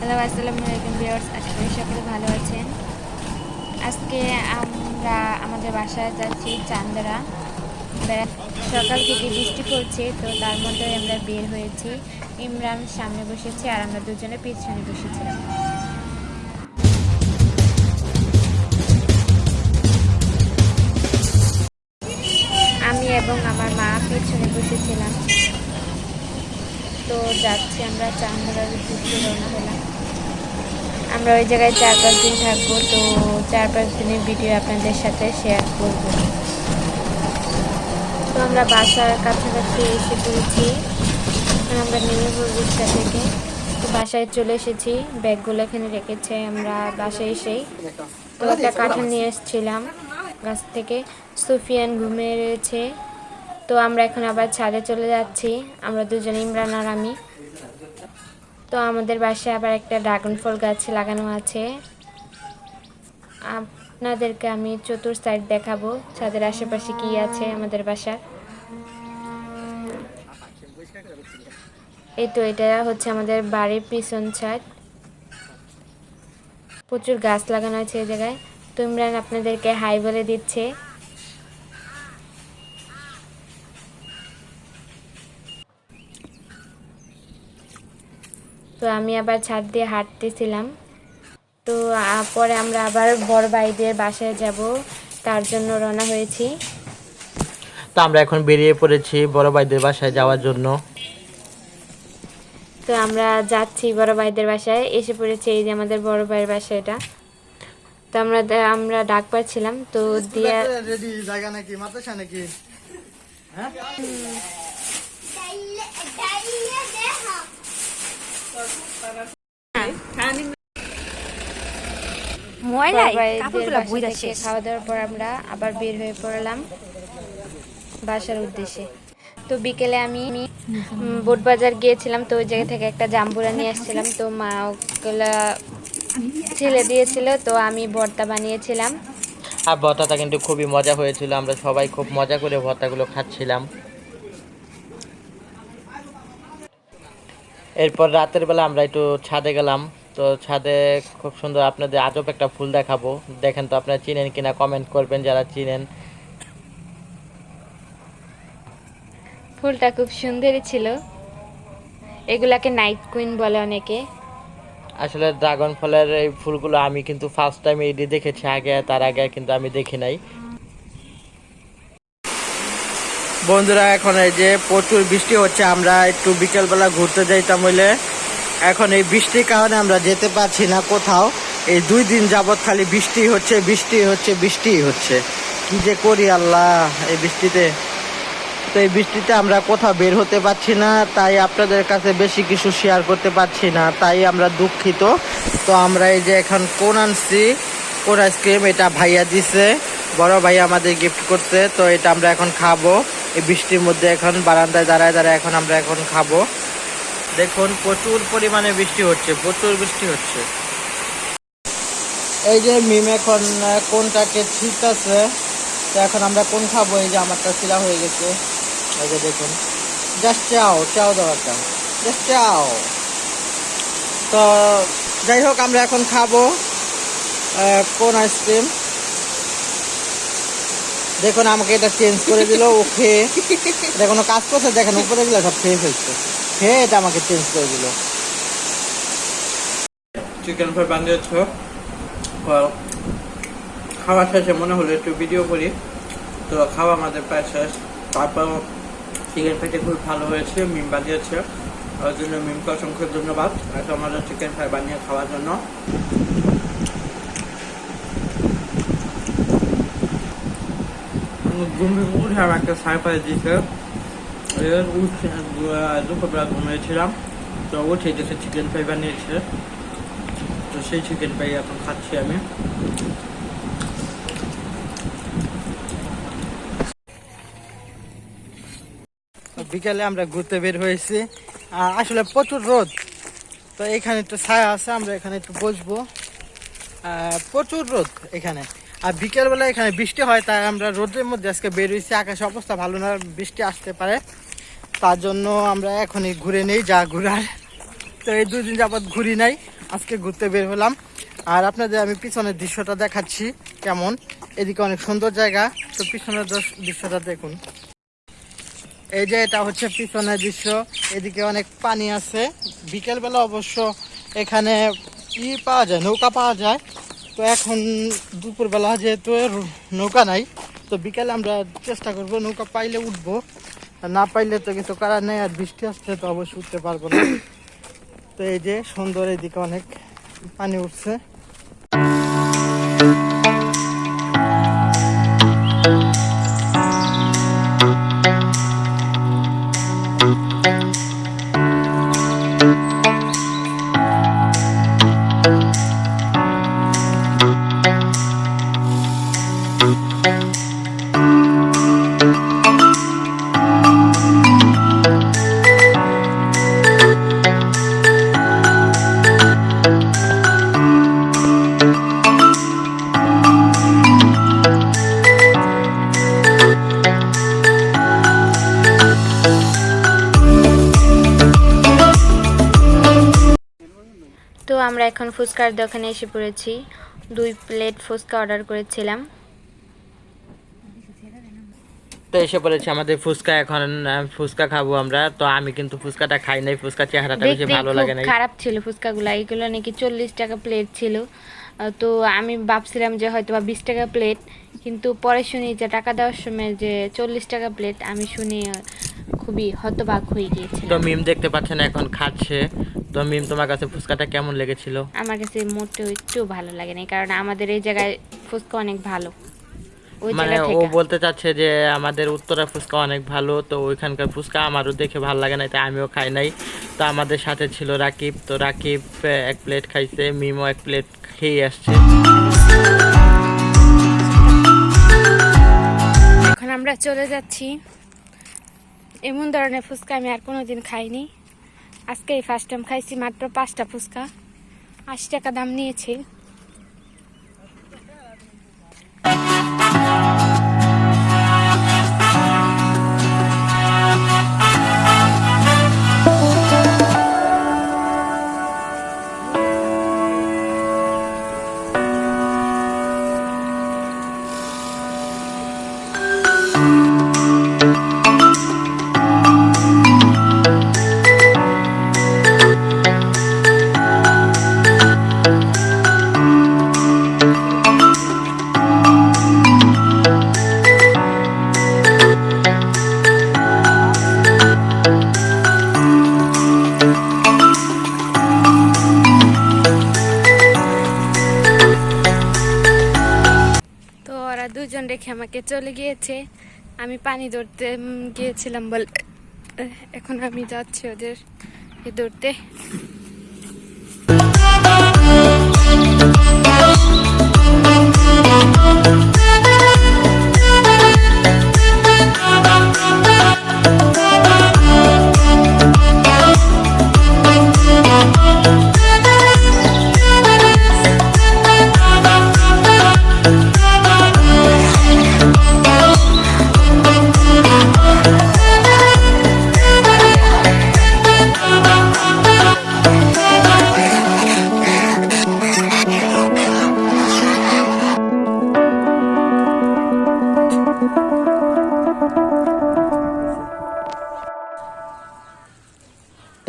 Hello, আসসালামু আলাইকুম viewers. আশা করি সকলে ভালো আছেন। আজকে আমরা আমাদের বাসায় যাচ্ছি চান্দরা। সকাল থেকে বৃষ্টি পড়ছে, তো তার মধ্যে আমরা বের হয়েছি। ইমরান সামনে বসেছে আর আমরা দুজনে পিছনে বসেছিলাম। আমি এবং আমার মা পিছনে বসেছিলাম। তো যাচ্ছি আমরা চান্দরার উদ্দেশ্যে রওনা হলাম আমরা ওই জায়গায় চার পাঁচ দিন থাকব, তো চার পাঁচ দিনের ভিডিও আপনাদের সাথে শেয়ার করব। তো আমরা বাসার কাছাকাছি এসে পড়েছি। আমরা নেমে পড়ব রিক্সা থেকে। তো বাসায় চলে এসেছি, ব্যাগগুলো এখানে রেখেছে আমরা বাসায় এসেই। তো একটা কাঁঠাল নিয়ে এসেছিলাম গাছ থেকে। সুফিয়ান ঘুমিয়ে রয়েছে। তো আমরা এখন আবার ছাদে চলে যাচ্ছি। আমরা দুজনে, ইমরান আর আমি। তো আমাদের বাসায় আবার একটা ড্রাগন ফল গাছ লাগানো আছে। আপনাদেরকে আমি চতুর সাইড দেখাবো। ছাদের আশেপাশে কি আছে আমাদের বাসার। এই তো এটা হচ্ছে আমাদের বাড়ির পিছন ছাদ। প্রচুর গাছ লাগানো আছে এই জায়গায়। তো ইমরান আপনাদেরকে হাই বলে দিচ্ছে। তো আমি আবার ছাদ দিয়ে হাঁটতেছিলাম। তো পরে আমরা আবার বড় ভাইদের বাসায় যাব তার জন্য রওনা হয়েছি। তো আমরা এখন বেরিয়ে পড়েছি বড় ভাইদের বাসায় যাওয়ার জন্য। তো আমরা যাচ্ছি বড় ভাইদের বাসায় এসে পড়েছি এই যে আমাদের বড় ভাইয়ের বাসা এটা তো আমরা আমরা ডাক পাচ্ছিলাম তো দিয়া রেডি জায়গা নাকি? মাদ্রাসা নাকি? বড় ভাইদের বাসা থেকে খাওয়া দাওয়ার পর আমরা আবার বের হয়ে পড়লাম বাসার উদ্দেশ্যে। তো বিকেলে আমি উম, বোট বাজার গিয়েছিলাম তো ওই জায়গা থেকে একটা জাম্বুরা নিয়ে আসছিলাম। তো মা ওগুলা ছেলে দিয়েছিল তো আমি ভর্তা বানিয়েছিলাম। আর ভর্তাটা কিন্তু খুবই মজা হয়েছিল আমরা সবাই খুব মজা করে ভর্তাগুলো খাচ্ছিলাম। এরপর রাতের বেলা আমরা একটু ছাদে গেলাম। তো ছাদে খুব সুন্দর আপনাদের আজব একটা ফুল দেখাবো। দেখেন তো আপনারা চিনেন কিনা কমেন্ট করবেন যারা চিনেন। ফুলটা খুব সুন্দরই ছিল। এগুলাকে নাইট কুইন বলে অনেকে। আসলে ড্রাগন ফলের এই ফুলগুলো আমি কিন্তু ফার্স্ট টাইম এইটি দেখেছি আগে তার আগে কিন্তু আমি দেখি নাই। বন্ধুরা, এখন এই যে প্রচুর বৃষ্টি হচ্ছে, আমরা একটু বিকেলবেলা ঘুরতে যাইতাম হইলে। এখন এই বৃষ্টির কারণে আমরা যেতে পারছি না কোথাও। এই দুই দিন যাবৎ খালি বৃষ্টি হচ্ছে বৃষ্টি হচ্ছে বৃষ্টি হচ্ছে। কি যে করি আল্লাহ এই বৃষ্টিতে। তো এই বৃষ্টিতে আমরা কোথাও বের হতে পারছি না, তাই আপনাদের কাছে বেশি কিছু শেয়ার করতে পারছি না, তাই আমরা দুঃখিত। তো আমরা এই যে এখন কোন আনছি কোন আইসক্রিম এটা ভাইয়া দিছে। বড় ভাই আমাদের গিফট করতে তো এটা আমরা এখন খাব। এই বৃষ্টির মধ্যে এখন বারান্দায় দাঁড়ায় দাঁড়ায় এখন আমরা এখন খাব। দেখুন, প্রচুর পরিমাণে বৃষ্টি হচ্ছে, প্রচুর বৃষ্টি হচ্ছে। এই যে মিম এখন, কোনটাকে ঠিক আছে, তো এখন আমরা কোন খাব? এই যে আমারটা শিলা হয়ে গেছে। এই যে দেখুন জাস্ট চাও চাও দেওয়াটা জাস্ট চাও। তো যাই হোক, আমরা এখন খাব কোন আইসক্রিম দেখুন, আমাকে এটা চেঞ্জ করে দিল ও খেয়ে এটা কোনো কাজ করছে? দেখেন উপরে গুলো সব খেয়ে ফেলছে। খেয়ে এটা আমাকে চেঞ্জ করে দিল। চিকেন ফ্রাই বানিয়েছ খাওয়া শেষে মনে হলো একটু ভিডিও করি। তো খাওয়া আমাদের প্রায় শেষ। তারপর চিকেন ফ্রাইটা খুব ভালো হয়েছে, মিম বানিয়েছে। ওর জন্য মিমকে অসংখ্য ধন্যবাদ। এত আমাদের চিকেন ফ্রাই বানিয়ে খাওয়ার জন্য। ঘুম থেকে উঠে আমার একটা সারপ্রাইজ দিয়েছে উঠে দুপুরবেলা ঘুমিয়েছিলাম তো উঠে গেছে চিকেন ফ্রাই বানিয়েছে। তো সেই চিকেন ফ্রাই এখন খাচ্ছি আমি। বিকালে আমরা ঘুরতে বের হয়েছি। আসলে প্রচুর রোদ। তো এখানে একটু ছায়া আছে, আমরা এখানে একটু বসবো। প্রচুর রোদ এখানে। আর বিকেলবেলা এখানে বৃষ্টি হয়, তাই আমরা রোদের মধ্যে আজকে বের হয়েছি। আকাশে অবস্থা ভালো না, বৃষ্টি আসতে পারে। তার জন্য আমরা এখনই ঘুরে নেই, যা ঘুরার। তো এই দুদিন যাবৎ ঘুরি নাই, আজকে ঘুরতে বের হলাম। আর আপনাদের আমি পিছনের দৃশ্যটা দেখাচ্ছি কেমন। এদিকে অনেক সুন্দর জায়গা, তো পিছনের দৃশ- দৃশ্যটা দেখুন। এই যে এটা হচ্ছে পিছনের দৃশ্য, এদিকে অনেক পানি আছে। বিকেলবেলা অবশ্য এখানে ই পাওয়া যায়, নৌকা পাওয়া যায়। তো এখন দুপুরবেলা যেহেতু নৌকা নাই, তো বিকালে আমরা চেষ্টা করব নৌকা পাইলে উঠবো। না পাইলে তো কিন্তু করার নেই আর বৃষ্টি আসছে তো অবশ্যই উঠতে পারব না। তো এই যে সুন্দর এদিকে অনেক পানি উঠছে। আমরা এখন ফুচকার দোকানে এসে পড়েছি। দুই প্লেট ফুচকা অর্ডার করেছিলাম। তো এসে পড়েছে আমাদের ফুচকা এখন ফুচকা খাব আমরা। তো আমি কিন্তু ফুচকাটা খাই নাই ফুচকা চেহারাটা বেশি ভালো লাগে নাই। খারাপ ছিল ফুচকাগুলো। এইগুলো নাকি চল্লিশ টাকা প্লেট ছিল। তো আমি ভাবছিলাম যে হয়তো বা বিশ টাকা প্লেট কিন্তু পরে শুনি যে টাকা দেওয়ার সময় যে চল্লিশ টাকা প্লেট আমি শুনি খুবই হতবাক হয়ে গিয়েছি তো মিম দেখতে পাচ্ছেন এখন খাচ্ছে। তো মিম তোমার কাছে ফুচকাটা কেমন লেগেছিল? আমার কাছে মোটেও একটু ভালো লাগেনি কারণ আমাদের এই জায়গায় ফুচকা অনেক ভালো। মানে ও বলতে চাচ্ছে যে আমাদের উত্তরা ফুচকা অনেক ভালো তো ওইখানকার ফুচকা আমারও দেখে ভালো লাগে না তাই আমিও খাই নাই। তো আমাদের সাথে ছিল রাকিব তো রাকিব এক প্লেট খাইছে মিমও এক প্লেট খেয়ে আসছে। এখন আমরা চলে যাচ্ছি। এমন ধরনের ফুচকা আমি আর কোনোদিন খাইনি। আজকে এই ফার্স্ট টাইম খাইছি মাত্র পাঁচটা ফুচকা। আশি টাকা দাম নিয়েছে। রেখে আমাকে চলে গিয়েছে। আমি পানি ধরতে গিয়েছিলাম বল এখন আমি যাচ্ছি ওদের ধরতে।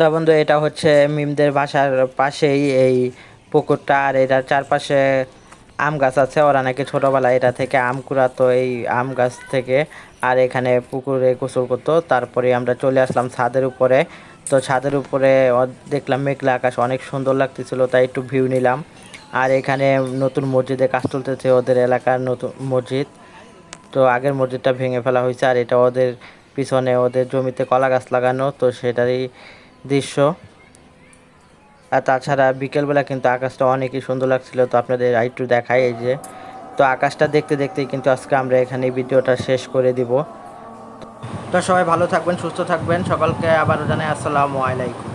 তো বন্ধু, এটা হচ্ছে মিমদের বাসার পাশেই এই পুকুরটা, আর এটার চারপাশে আম গাছ আছে। ওরা নাকি ছোটবেলায় এটা থেকে আম কুড়াতো, এই আম গাছ থেকে। আর এখানে পুকুরে গোসল করতো। তারপরে আমরা চলে আসলাম ছাদের উপরে। তো ছাদের উপরে দেখলাম মেঘলা আকাশ, অনেক সুন্দর লাগতেছিল, তাই একটু ভিউ নিলাম। আর এখানে নতুন মসজিদে কাজ চলতেছে ওদের এলাকার নতুন মসজিদ। তো আগের মসজিদটা ভেঙে ফেলা হয়েছে, আর এটা ওদের পিছনে ওদের জমিতে কলা গাছ লাগানো, তো সেটারই দৃশ্য। আর তাছাড়া বিকেলবেলা কিন্তু আকাশটা অনেকই সুন্দর লাগছিল, তো আপনাদের একটু দেখাই এই যে। তো আকাশটা দেখতে দেখতেই কিন্তু আজকে আমরা এখানে ভিডিওটা শেষ করে দিব। তো সবাই ভালো থাকবেন, সুস্থ থাকবেন, সকলকে আবারও জানাই আসসালামু আলাইকুম।